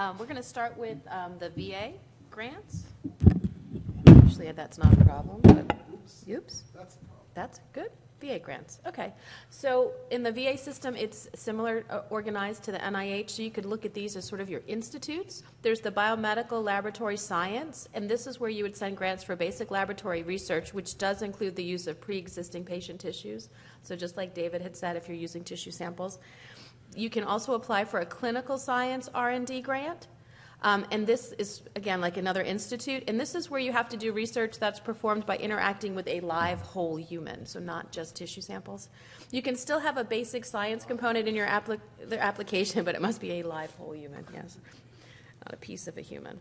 Um, we're going to start with um, the VA grants. Actually, that's not a problem, but oops. That's. That's good. VA grants. Okay. So in the VA system, it's similar uh, organized to the NIH. So you could look at these as sort of your institutes. There's the biomedical laboratory science, and this is where you would send grants for basic laboratory research, which does include the use of pre-existing patient tissues. So just like David had said, if you're using tissue samples, you can also apply for a clinical science R&D grant. Um, and this is, again, like another institute. And this is where you have to do research that's performed by interacting with a live whole human, so not just tissue samples. You can still have a basic science component in your applic- application, but it must be a live whole human, yes, not a piece of a human.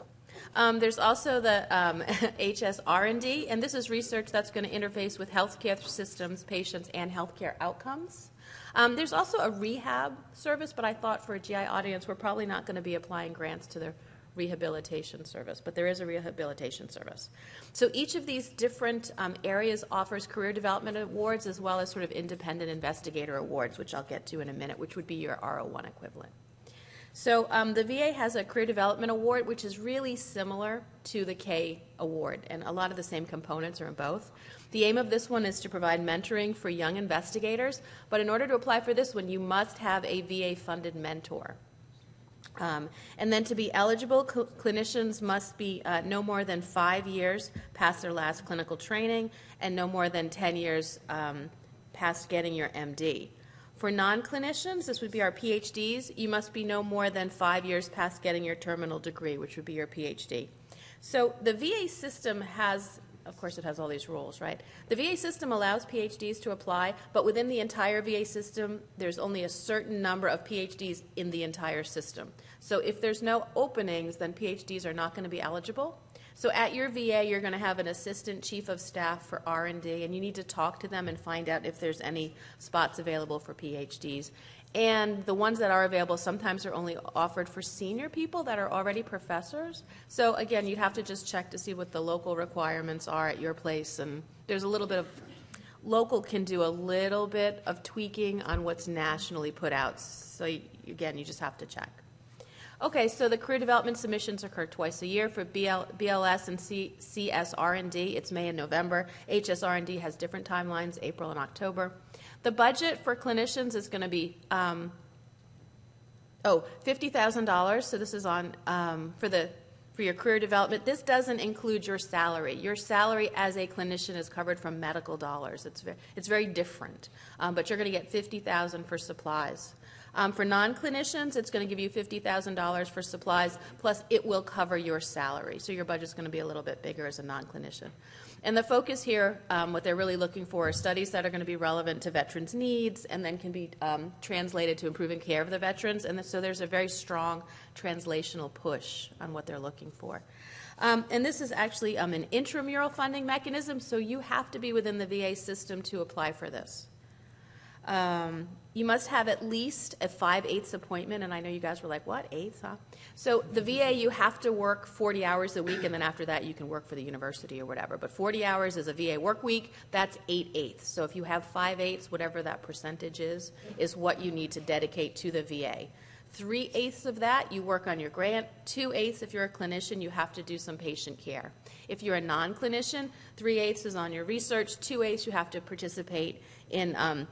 Um, there's also the um, HSR&D, and this is research that's going to interface with healthcare systems, patients, and healthcare outcomes. Um, there's also a rehab service, but I thought for a GI audience, we're probably not going to be applying grants to the rehabilitation service, but there is a rehabilitation service. So each of these different um, areas offers career development awards as well as sort of independent investigator awards, which I'll get to in a minute, which would be your R01 equivalent. So um, the VA has a career development award, which is really similar to the K award, and a lot of the same components are in both. The aim of this one is to provide mentoring for young investigators, but in order to apply for this one, you must have a VA funded mentor. Um, and then to be eligible, cl- clinicians must be uh, no more than five years past their last clinical training and no more than 10 years um, past getting your MD. For non clinicians, this would be our PhDs, you must be no more than five years past getting your terminal degree, which would be your PhD. So the VA system has of course, it has all these rules, right? The VA system allows PhDs to apply, but within the entire VA system, there's only a certain number of PhDs in the entire system. So if there's no openings, then PhDs are not going to be eligible. So at your VA, you're going to have an assistant chief of staff for R&D, and you need to talk to them and find out if there's any spots available for PhDs. And the ones that are available sometimes are only offered for senior people that are already professors. So again, you'd have to just check to see what the local requirements are at your place. And there's a little bit of local can do a little bit of tweaking on what's nationally put out. So again, you just have to check. Okay, so the career development submissions occur twice a year for BL, BLS and CSR&D. It's May and November. HSR&D has different timelines, April and October. The budget for clinicians is going to be um, oh fifty thousand dollars. So this is on um, for the for your career development. This doesn't include your salary. Your salary as a clinician is covered from medical dollars. It's very, it's very different, um, but you're going to get fifty thousand for supplies. Um, for non-clinicians, it's going to give you $50,000 for supplies, plus it will cover your salary. So your budget's going to be a little bit bigger as a non-clinician. And the focus here, um, what they're really looking for are studies that are going to be relevant to veterans' needs and then can be um, translated to improving care of the veterans. And so there's a very strong translational push on what they're looking for. Um, and this is actually um, an intramural funding mechanism, so you have to be within the VA system to apply for this. Um, you must have at least a 5 eighths appointment, and I know you guys were like, what, eighths, huh? So the VA, you have to work 40 hours a week, and then after that, you can work for the university or whatever. But 40 hours is a VA work week, that's 8 eighths. So if you have 5 eighths, whatever that percentage is, is what you need to dedicate to the VA. Three eighths of that, you work on your grant. Two eighths, if you're a clinician, you have to do some patient care. If you're a non clinician, three eighths is on your research. Two eighths, you have to participate in um,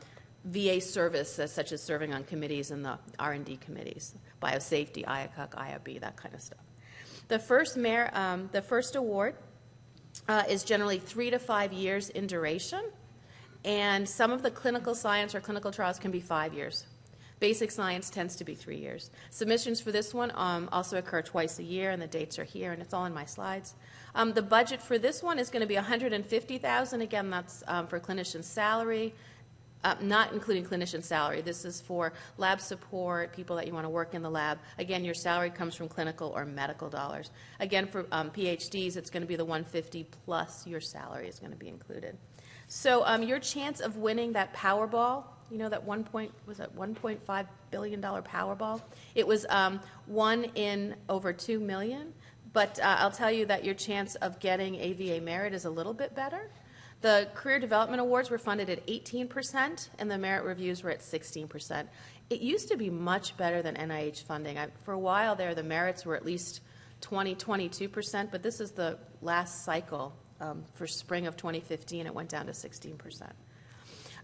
VA service, uh, such as serving on committees and the R&D committees, biosafety, IACUC, IRB, that kind of stuff. The first, mayor, um, the first award uh, is generally three to five years in duration, and some of the clinical science or clinical trials can be five years. Basic science tends to be three years. Submissions for this one um, also occur twice a year, and the dates are here, and it's all in my slides. Um, the budget for this one is going to be 150,000. Again, that's um, for clinician salary, uh, not including clinician salary. This is for lab support, people that you want to work in the lab. Again, your salary comes from clinical or medical dollars. Again, for um, PhDs, it's going to be the 150 plus your salary is going to be included. So um, your chance of winning that Powerball, you know that one point was that 1.5 billion dollar Powerball. It was um, one in over two million. But uh, I'll tell you that your chance of getting a VA merit is a little bit better The Career Development Awards were funded at 18%, and the merit reviews were at 16%. It used to be much better than NIH funding. I, for a while there, the merits were at least 20, 22%, but this is the last cycle um, for spring of 2015. It went down to 16%.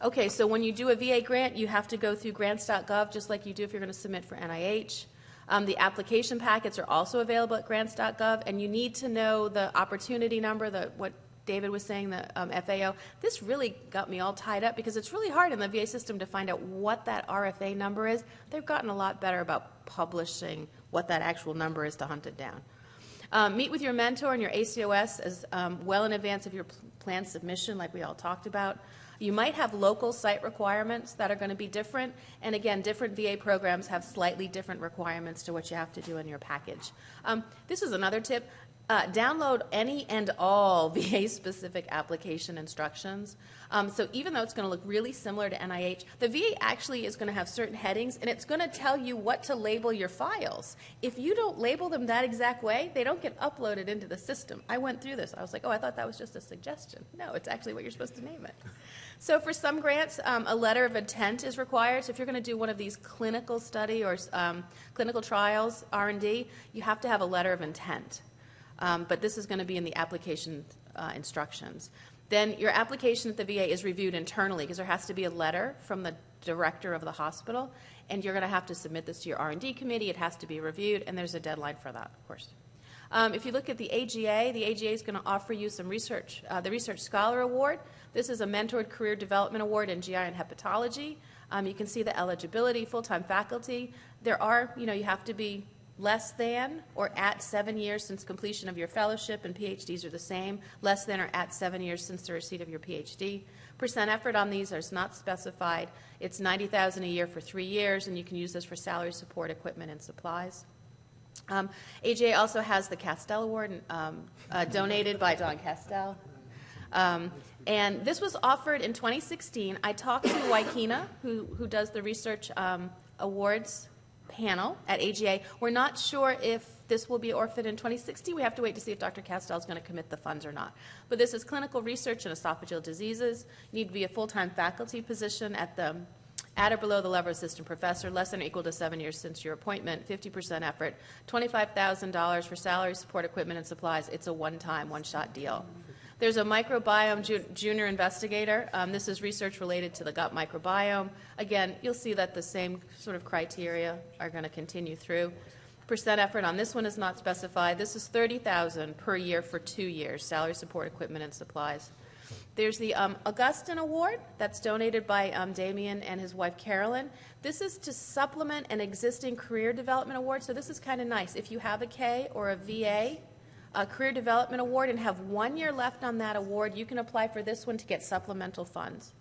Okay, so when you do a VA grant, you have to go through grants.gov just like you do if you're going to submit for NIH. Um, the application packets are also available at grants.gov, and you need to know the opportunity number, the, what David was saying, the um, FAO, this really got me all tied up because it's really hard in the VA system to find out what that RFA number is. They've gotten a lot better about publishing what that actual number is to hunt it down. Um, meet with your mentor and your ACOS as um, well in advance of your plan submission, like we all talked about. You might have local site requirements that are going to be different, and again, different VA programs have slightly different requirements to what you have to do in your package. Um, this is another tip. Uh, download any and all VA specific application instructions. Um, so even though it's going to look really similar to NIH, the VA actually is going to have certain headings and it's going to tell you what to label your files. If you don't label them that exact way, they don't get uploaded into the system. I went through this. I was like, oh, I thought that was just a suggestion. No, it's actually what you're supposed to name it. So for some grants, um, a letter of intent is required. So if you're going to do one of these clinical study or um, clinical trials, R&D, you have to have a letter of intent. Um, but this is going to be in the application uh, instructions. Then your application at the VA is reviewed internally because there has to be a letter from the director of the hospital, and you're going to have to submit this to your R&D committee. It has to be reviewed, and there's a deadline for that, of course. Um, if you look at the AGA, the AGA is going to offer you some research, uh, the Research Scholar Award. This is a mentored career development award in GI and hepatology. Um, you can see the eligibility, full-time faculty. There are, you know, you have to be less than or at seven years since completion of your fellowship, and PhDs are the same, less than or at seven years since the receipt of your PhD. Percent effort on these is not specified. It's 90000 a year for three years, and you can use this for salary support, equipment, and supplies. Um, AGA also has the Castell Award um, uh, donated by Don Castell. Um, and this was offered in 2016. I talked to Waikina, who, who does the research um, awards panel at AGA. We're not sure if this will be orphaned in 2060. We have to wait to see if Dr. Castell is going to commit the funds or not. But this is clinical research in esophageal diseases. Need to be a full-time faculty position at the at or below the level of assistant professor, less than or equal to seven years since your appointment, 50% effort, $25,000 for salary, support, equipment, and supplies. It's a one-time, one-shot deal. There's a microbiome ju junior investigator. Um, this is research related to the gut microbiome. Again, you'll see that the same sort of criteria are going to continue through. Percent effort on this one is not specified. This is 30000 per year for two years, salary support, equipment, and supplies. There's the um, Augustyn Award that's donated by um, Damian and his wife Carolyn. This is to supplement an existing career development award, so this is kind of nice. If you have a K or a VA a career development award and have one year left on that award, you can apply for this one to get supplemental funds.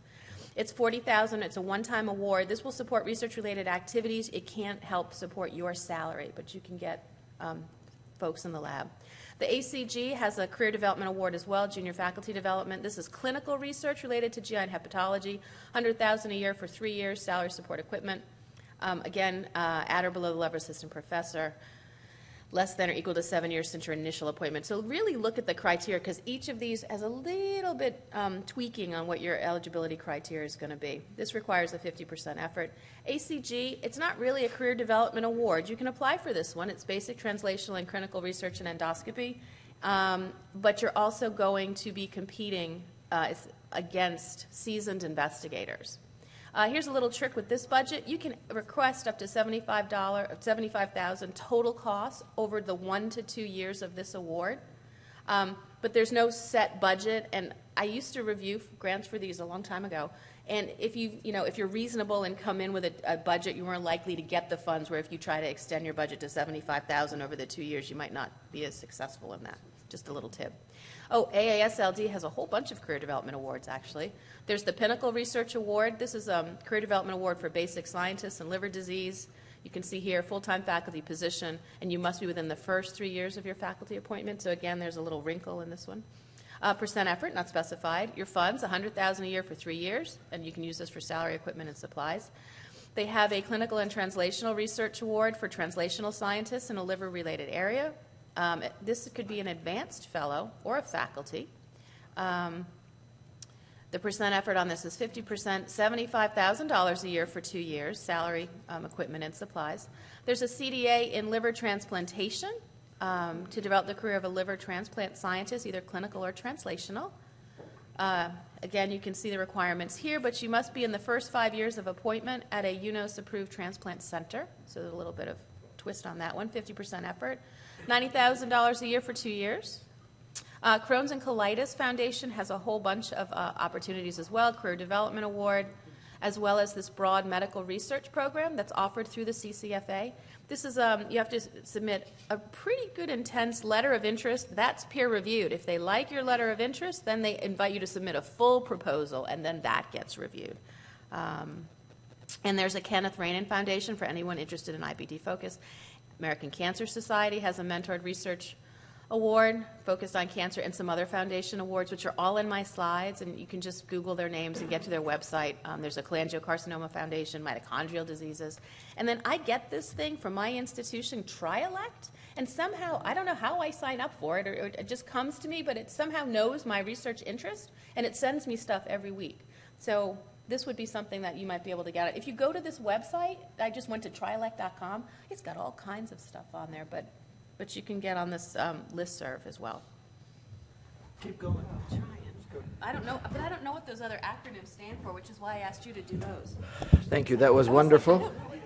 It's 40000 It's a one-time award. This will support research-related activities. It can't help support your salary, but you can get um, folks in the lab. The ACG has a Career Development Award as well, Junior Faculty Development. This is clinical research related to GI and hepatology, 100000 a year for three years, salary support equipment. Um, again, uh, at or below the level assistant professor less than or equal to seven years since your initial appointment. So really look at the criteria because each of these has a little bit um, tweaking on what your eligibility criteria is going to be. This requires a 50% effort. ACG, it's not really a career development award. You can apply for this one. It's basic translational and clinical research and endoscopy. Um, but you're also going to be competing uh, against seasoned investigators. Uh, here's a little trick with this budget. You can request up to $75, 75,000 total cost over the one to two years of this award. Um, but there's no set budget, and I used to review grants for these a long time ago. And if you, you know, if you're reasonable and come in with a, a budget, you're more likely to get the funds. Where if you try to extend your budget to 75,000 over the two years, you might not be as successful in that. Just a little tip. Oh, AASLD has a whole bunch of career development awards, actually. There's the Pinnacle Research Award. This is a um, career development award for basic scientists and liver disease. You can see here full-time faculty position, and you must be within the first three years of your faculty appointment. So again, there's a little wrinkle in this one. Uh, percent effort, not specified. Your funds, 100000 a year for three years, and you can use this for salary, equipment, and supplies. They have a clinical and translational research award for translational scientists in a liver-related area. Um, this could be an advanced fellow or a faculty. Um, The percent effort on this is 50%, $75,000 a year for two years, salary, um, equipment, and supplies. There's a CDA in liver transplantation um, to develop the career of a liver transplant scientist, either clinical or translational. Uh, Again, you can see the requirements here, but you must be in the first five years of appointment at a UNOS-approved transplant center. So there's a little bit of twist on that one, 50% effort. $90,000 a year for two years. Uh, Crohn's and Colitis Foundation has a whole bunch of uh, opportunities as well, Career Development Award, as well as this broad medical research program that's offered through the CCFA. This is, um, you have to submit a pretty good intense letter of interest. That's peer reviewed. If they like your letter of interest, then they invite you to submit a full proposal, and then that gets reviewed. Um, and there's a Kenneth Rainin Foundation for anyone interested in IBD focus. American Cancer Society has a mentored research award focused on cancer and some other foundation awards, which are all in my slides, and you can just Google their names and get to their website. Um, there's a cholangiocarcinoma foundation, mitochondrial diseases. And then I get this thing from my institution, Trielect, and somehow, I don't know how I sign up for it, or, or it just comes to me, but it somehow knows my research interest, and it sends me stuff every week. So this would be something that you might be able to get. If you go to this website, I just went to trilect.com, it's got all kinds of stuff on there, but, but you can get on this um, listserv as well. Keep going. I don't know, but I don't know what those other acronyms stand for, which is why I asked you to do those. Thank you, that was I was like, I wonderful. don't know what